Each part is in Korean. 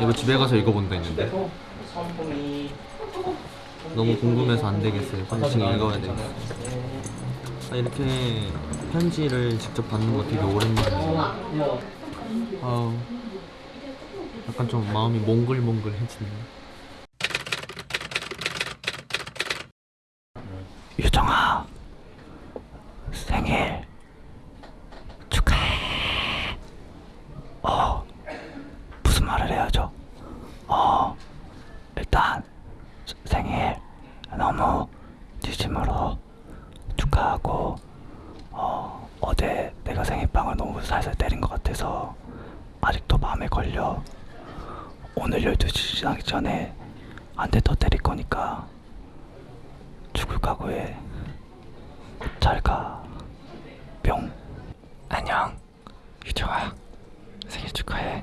이거 집에 가서 읽어본다 했는데 너무 궁금해서 안 되겠어요. 지금 읽어야 되겠어. 아, 이렇게 편지를 직접 받는 거 되게 오랜만이에요. 아우, 약간 좀 마음이 몽글몽글해지네. 유정아, 생일 축하해. 어, 무슨 말을 해야죠? 어, 일단 생일 너무 진심으로 축하하고 어, 어제 내가 생일빵을 너무 살살 때린 것 같아서 아직도 마음에 걸려. 오늘 12시 지나기 전에 한 대 더 때릴 거니까 죽을 각오해 잘가. 뿅. 안녕. 유정아 생일 축하해.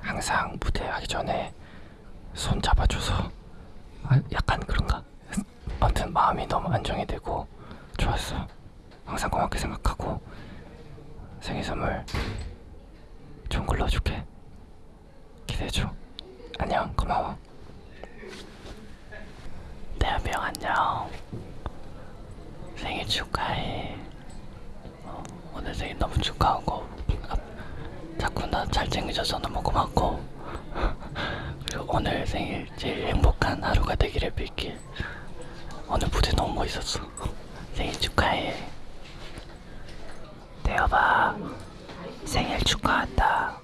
항상 무대 하기 전에 손 잡아줘서 아, 약간 그런가? 아무튼 마음이 너무 안정이 되고 좋았어. 항상 고맙게 생각하고 생일 선물 좋은 걸로 줄게. 기대해줘. 안녕, 고마워. 대한이 형 안녕. 생일 축하해. 어, 오늘 생일 너무 축하하고 아, 자꾸 나 잘 챙겨줘서 너무 고맙고 오늘 생일 제일 행복한 하루가 되기를 빌길 오늘 무대 너무 멋있었어. 생일 축하해. 대여봐. 생일 축하한다.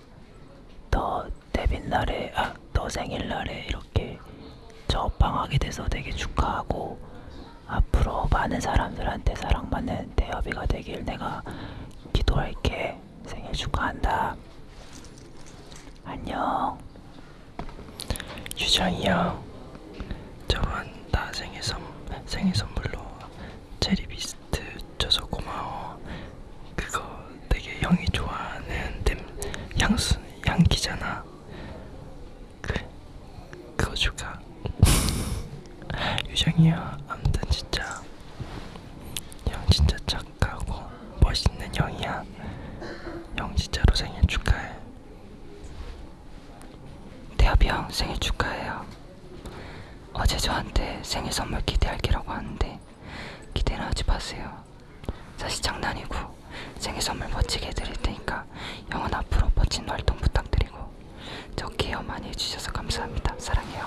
너 데뷔 날에 아, 너 생일날에 이렇게 저방하게 돼서 되게 축하하고 앞으로 많은 사람들한테 사랑받는 대여비가 되길 내가 기도할게. 생일 축하한다. 안녕 형 저번 나 생일 선 생일 선물로 체리 비스트 줘서 고마워. 그거 되게 형이 좋아하는 냄 향수 향기잖아. 그 그거 줄까? 유정이 형 아무튼 진짜. 형 진짜 착하고 멋있는 형이야. 형 진짜로 생일 축하해. 대합이 형 생일 축하해요. 어제 저한테 생일 선물 기대할게라고 하는데 기대는 하지 마세요. 사실 장난이고 생일 선물 멋지게 해드릴 테니까 형은 앞으로 멋진 활동 부탁드리고 저 케어 많이 해주셔서 감사합니다. 사랑해요.